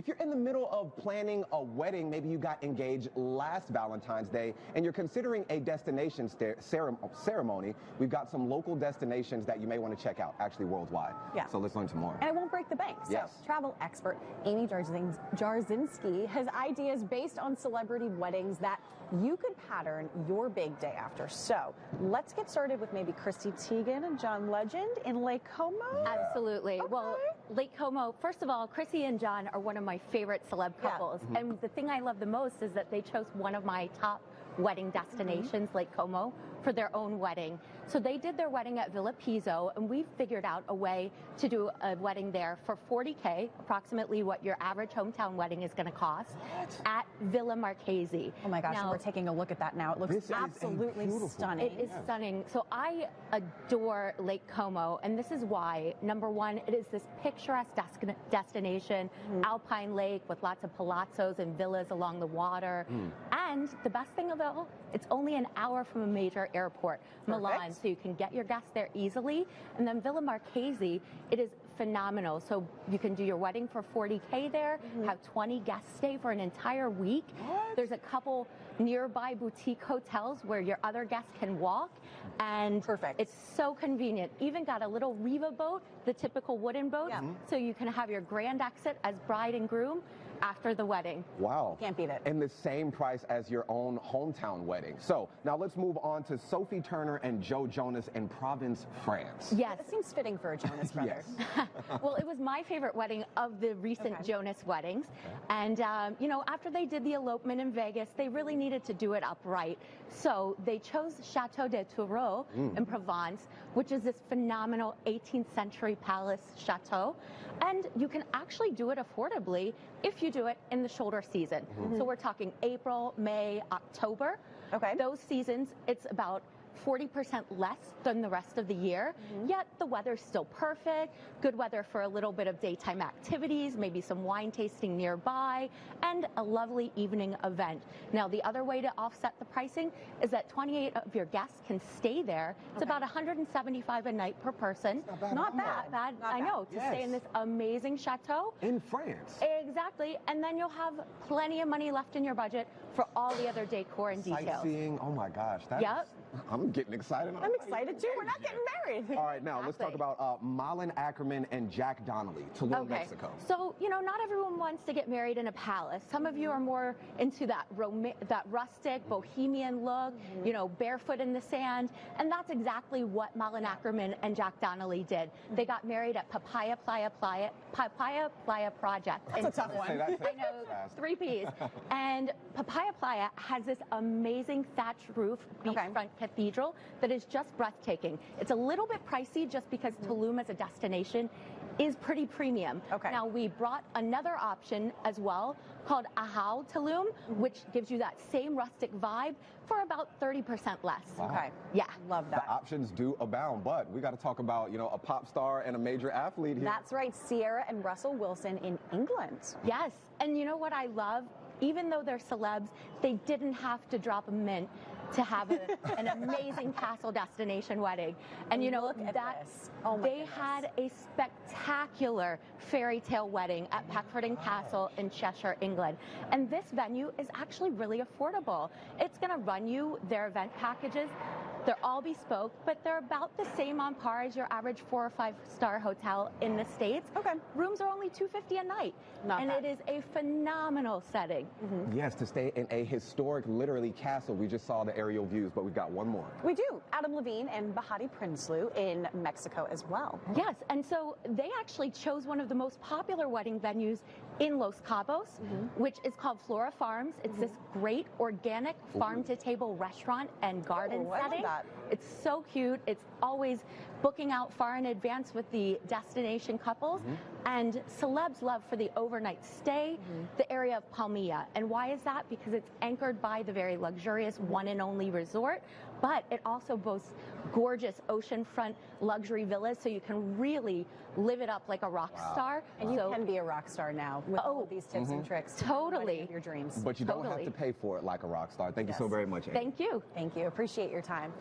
If you're in the middle of planning a wedding, maybe you got engaged last Valentine's Day, and you're considering a destination ceremony, we've got some local destinations that you may want to check out, actually worldwide. Yeah. So let's learn some more. And it won't break the bank. So Yes. travel expert Amy Jarzin- Jarzynski has ideas based on celebrity weddings that you could pattern your big day after. So let's get started with maybe Chrissy Teigen and John Legend in Lake Como. Absolutely. Well, Okay. Lake Como, first of all, Chrissy and John are one of my favorite celeb Yeah. couples. Mm-hmm. And the thing I love the most is that they chose one of my top wedding destinations, mm-hmm. Lake Como, for their own wedding. So they did their wedding at Villa Pizzo, and we figured out a way to do a wedding there for 40K, approximately what your average hometown wedding is going to cost, at Villa Marchese. Oh my gosh, and Now- we're taking a look at that now. It looks This absolutely beautiful- stunning. It is stunning. So I adore Lake Como, and this is why. Number one, it is this picturesque des- destination, mm-hmm. alpine lake with lots of palazzos and villas along the water. Mm. And the best thing of all, it's only an hour from a major airport, Milan, Perfect. so you can get your guests there easily. And then Villa Marchese, it is phenomenal. So you can do your wedding for 40K there, mm-hmm. have 20 guests stay for an entire week. There's a couple nearby boutique hotels where your other guests can walk. And Perfect. it's so convenient. Even got a little Riva boat, the typical wooden boat, Yeah. So you can have your grand exit as bride and groom after the wedding. Wow. Can't beat it. And the same price as your own hometown wedding. So now let's move on to Sophie Turner and Joe Jonas in Provence, France. Yes. It seems fitting for a Jonas brother. Yes. well, it was my favorite wedding of the recent Okay. Jonas weddings. And, um, you know, after they did the elopement in Vegas, they really needed to do it upright. So they chose Chateau de Tourreau in Provence, which is this phenomenal 18th century palace chateau. And you can actually do it affordably if you do it in the shoulder season. Mm-hmm. So we're talking April, May, October. Okay. Those seasons, it's about 40% less than the rest of the year, mm-hmm. yet the weather's still perfect, good weather for a little bit of daytime activities, maybe some wine tasting nearby, and a lovely evening event. Now, the other way to offset the pricing is that 28 of your guests can stay there. It's about 175 a night per person. not bad Not bad, bad, Not I bad. know, to stay in this amazing chateau. In France. Exactly, and then you'll have plenty of money left in your budget for all the other decor and details. Sightseeing. Oh my gosh. That's, Yep. I'm getting excited. I'm excited too. We're not getting married. All right, now let's talk Exactly. about uh, Malin Akerman and Jack Donnelly, Tulum, Mexico. So, you know, not everyone wants to get married in a palace. Some of you are more into that rom- that rustic, bohemian look, you know, barefoot in the sand. And that's exactly what Malin Akerman and Jack Donnelly did. They got married at Papaya Playa Playa, Papaya Playa Project. That's a tough Tulum. one. Say that I know, fast. three P's. and Papaya Playa has this amazing thatched roof Okay. beachfront cathedral that is just breathtaking. It's a little bit pricey just because hmm. Tulum as a destination is pretty premium. Okay. Now we brought another option as well called Ahau Tulum, hmm. which gives you that same rustic vibe for about 30% less. Okay. Yeah. Love that. The options do abound, but we got to talk about, you know, a pop star and a major athlete here. That's right, Ciara and Russell Wilson in England. Yes. And you know what I love? Even though they're celebs, they didn't have to drop a mint to have a, an amazing castle destination wedding. And you know Look at that this. Oh my they goodness. had a spectacular fairy tale wedding at Peckforton Castle in Cheshire, England. And this venue is actually really affordable. It's going to run you their event packages. They're all bespoke, but they're about the same on par as your average four or five star hotel in the States. Okay. Rooms are only 250 a night. Not and bad. it is a phenomenal setting. Mm-hmm. Yes, to stay in a historic, literally, castle. We just saw the aerial views, but we've got one more. We do. Adam Levine and Behati Prinsloo in Mexico as well. Yes, and so they actually chose one of the most popular wedding venues in Los Cabos, mm-hmm. which is called Flora Farms. It's mm-hmm. this great organic farm to table restaurant and garden Ooh, I setting. that. It's so cute. It's always booking out far in advance with the destination couples. Mm-hmm. And celebs love for the overnight stay, the area of Palmilla. And why is that? Because it's anchored by the very luxurious one and only resort, but it also boasts gorgeous oceanfront luxury villas, so you can really live it up like a rock star. And you so, can be a rock star now with oh, all Oh, of these tips and mhm. tricks. totally. the Your dreams. But you don't have to pay for it like a rock star. Thank you so very much, Amy. Thank you. Thank you. Appreciate your time.